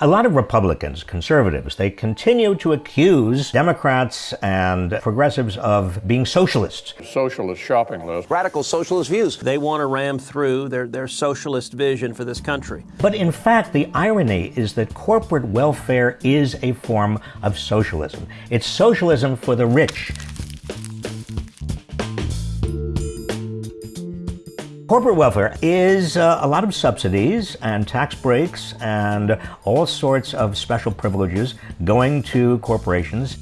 A lot of Republicans, conservatives, they continue to accuse Democrats and progressives of being socialists. Socialist shopping list. Radical socialist views. They want to ram through their, their socialist vision for this country. But in fact, the irony is that corporate welfare is a form of socialism. It's socialism for the rich, Corporate welfare is uh, a lot of subsidies and tax breaks and all sorts of special privileges going to corporations.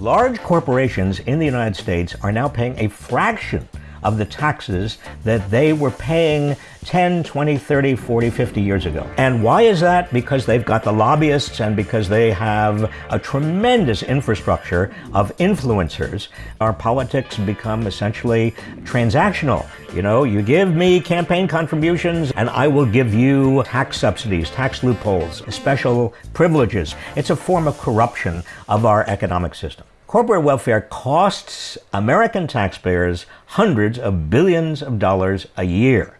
Large corporations in the United States are now paying a fraction of the taxes that they were paying 10, 20, 30, 40, 50 years ago. And why is that? Because they've got the lobbyists and because they have a tremendous infrastructure of influencers. Our politics become essentially transactional. You know, you give me campaign contributions and I will give you tax subsidies, tax loopholes, special privileges. It's a form of corruption of our economic system. Corporate welfare costs American taxpayers hundreds of billions of dollars a year.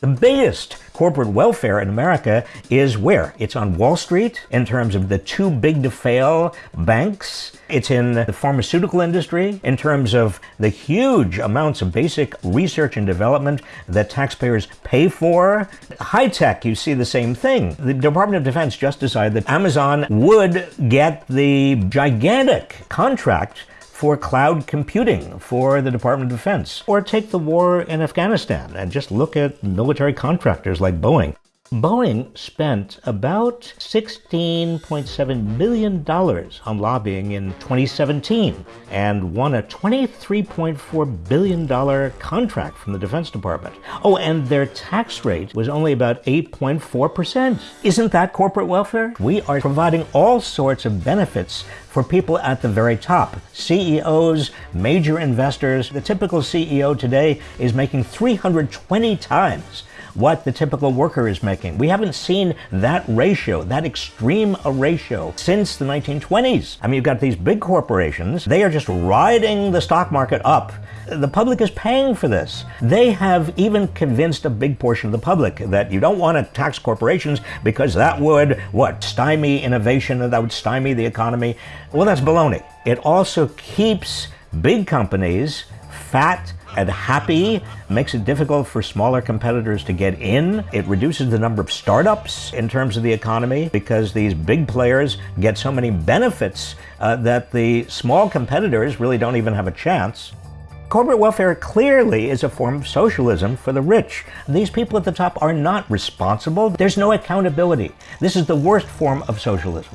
The biggest corporate welfare in America is where? It's on Wall Street in terms of the too big to fail banks. It's in the pharmaceutical industry in terms of the huge amounts of basic research and development that taxpayers pay for. High tech, you see the same thing. The Department of Defense just decided that Amazon would get the gigantic contract for cloud computing for the Department of Defense. Or take the war in Afghanistan and just look at military contractors like Boeing. Boeing spent about $16.7 million on lobbying in 2017 and won a $23.4 billion contract from the Defense Department. Oh, and their tax rate was only about 8.4%. Isn't that corporate welfare? We are providing all sorts of benefits for people at the very top. CEOs, major investors. The typical CEO today is making 320 times what the typical worker is making. We haven't seen that ratio, that extreme a ratio, since the 1920s. I mean, you've got these big corporations, they are just riding the stock market up. The public is paying for this. They have even convinced a big portion of the public that you don't want to tax corporations because that would, what, stymie innovation, that would stymie the economy. Well, that's baloney. It also keeps big companies fat and happy, makes it difficult for smaller competitors to get in. It reduces the number of startups in terms of the economy because these big players get so many benefits uh, that the small competitors really don't even have a chance. Corporate welfare clearly is a form of socialism for the rich. These people at the top are not responsible. There's no accountability. This is the worst form of socialism.